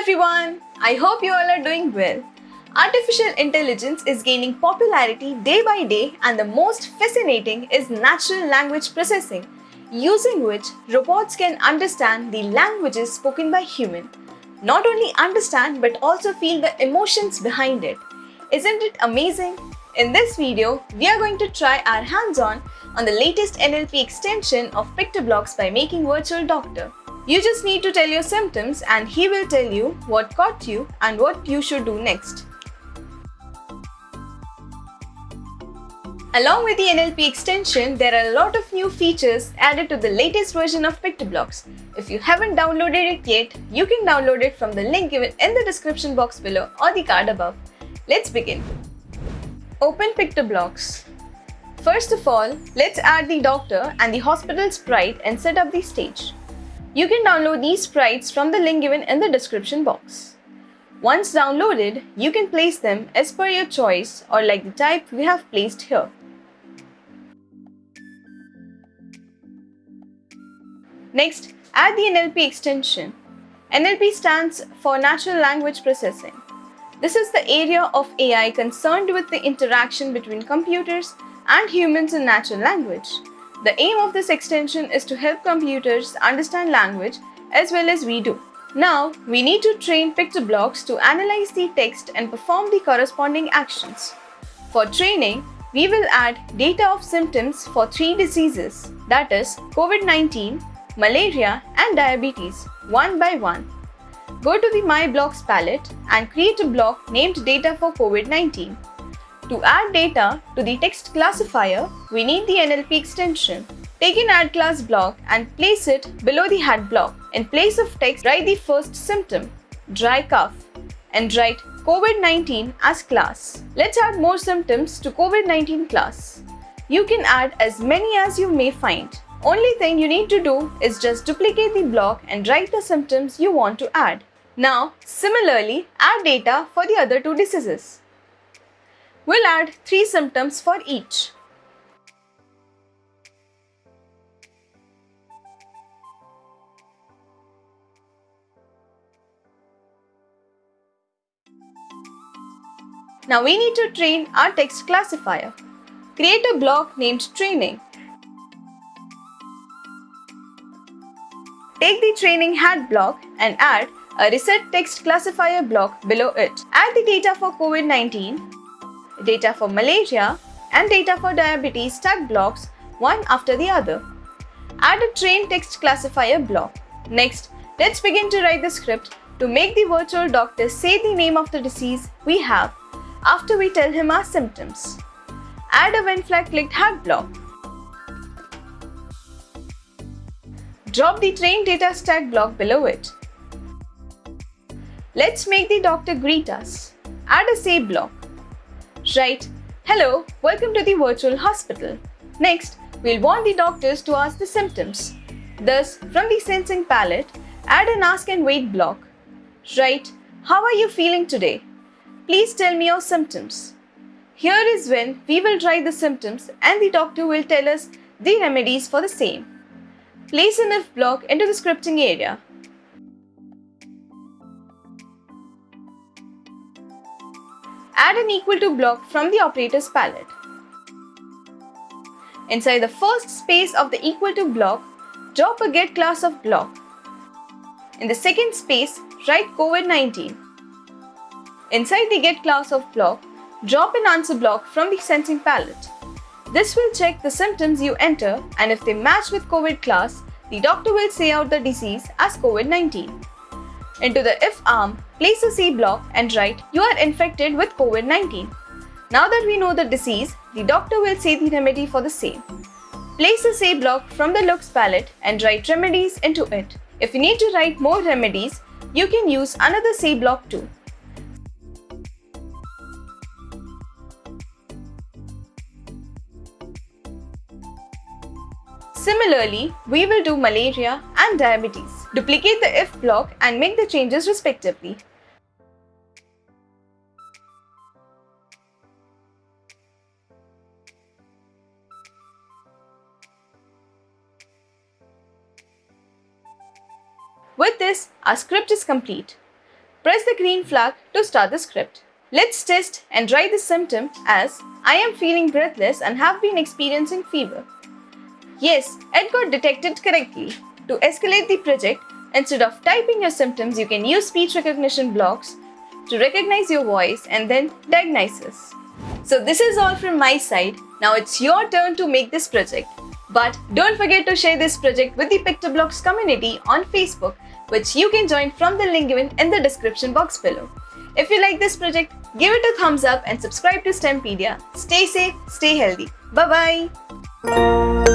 everyone! I hope you all are doing well. Artificial intelligence is gaining popularity day by day and the most fascinating is natural language processing, using which robots can understand the languages spoken by human. Not only understand but also feel the emotions behind it. Isn't it amazing? In this video, we are going to try our hands-on on the latest NLP extension of PictoBlox by making Virtual Doctor. You just need to tell your symptoms and he will tell you what caught you and what you should do next. Along with the NLP extension, there are a lot of new features added to the latest version of PictoBlox. If you haven't downloaded it yet, you can download it from the link given in the description box below or the card above. Let's begin. Open PictoBlox. First of all, let's add the doctor and the hospital sprite and set up the stage. You can download these sprites from the link given in the description box. Once downloaded, you can place them as per your choice or like the type we have placed here. Next, add the NLP extension. NLP stands for Natural Language Processing. This is the area of AI concerned with the interaction between computers and humans in natural language. The aim of this extension is to help computers understand language as well as we do. Now, we need to train PictoBlox to analyze the text and perform the corresponding actions. For training, we will add data of symptoms for three diseases that is COVID-19, malaria and diabetes one by one. Go to the My Blocks palette and create a block named Data for COVID-19. To add data to the text classifier, we need the NLP extension. Take an add class block and place it below the head block. In place of text, write the first symptom, dry cough, and write COVID-19 as class. Let's add more symptoms to COVID-19 class. You can add as many as you may find. Only thing you need to do is just duplicate the block and write the symptoms you want to add. Now, similarly, add data for the other two diseases. We'll add 3 symptoms for each. Now we need to train our text classifier. Create a block named training. Take the training head block and add a reset text classifier block below it. Add the data for COVID-19 data for malaria, and data for diabetes tag blocks one after the other. Add a train text classifier block. Next, let's begin to write the script to make the virtual doctor say the name of the disease we have after we tell him our symptoms. Add a when flag clicked head block. Drop the train data stack block below it. Let's make the doctor greet us. Add a say block. Right. Hello, welcome to the virtual hospital. Next, we'll want the doctors to ask the symptoms. Thus, from the sensing palette, add an ask and wait block. Right. How are you feeling today? Please tell me your symptoms. Here is when we will write the symptoms and the doctor will tell us the remedies for the same. Place an if block into the scripting area. Add an equal to block from the operators palette. Inside the first space of the equal to block, drop a get class of block. In the second space, write COVID-19. Inside the get class of block, drop an answer block from the sensing palette. This will check the symptoms you enter and if they match with COVID class, the doctor will say out the disease as COVID-19. Into the if arm, place a C block and write you are infected with COVID-19. Now that we know the disease, the doctor will say the remedy for the same. Place a say block from the looks palette and write remedies into it. If you need to write more remedies, you can use another say block too. Similarly, we will do malaria and diabetes. Duplicate the if block and make the changes respectively. With this, our script is complete. Press the green flag to start the script. Let's test and write the symptom as I am feeling breathless and have been experiencing fever. Yes, it got detected correctly. To escalate the project, instead of typing your symptoms, you can use speech recognition blocks to recognize your voice and then diagnosis. So this is all from my side. Now it's your turn to make this project. But don't forget to share this project with the PictoBlox community on Facebook, which you can join from the link given in the description box below. If you like this project, give it a thumbs up and subscribe to STEMpedia. Stay safe, stay healthy. Bye-bye.